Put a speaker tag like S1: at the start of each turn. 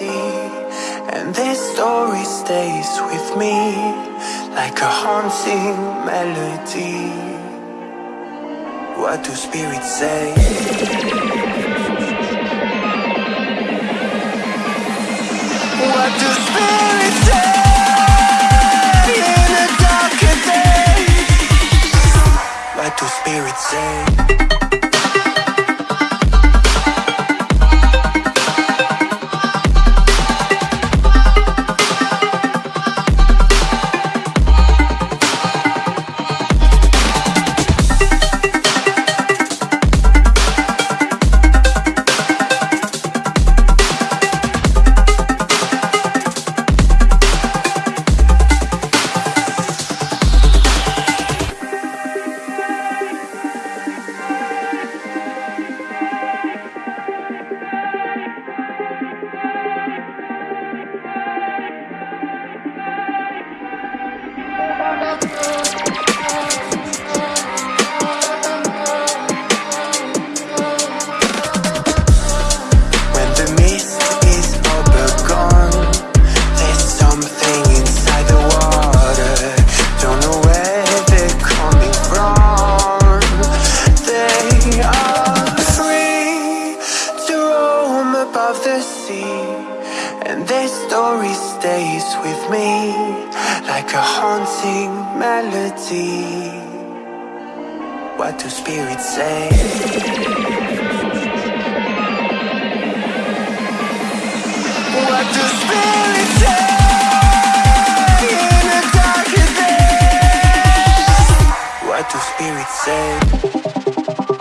S1: see And this story stays with me Like a haunting melody What do spirits say? What do spirits say? In What do spirits say? This story stays with me like a haunting melody. What do spirits say? What do spirits say? In the darkest days? What do spirits say?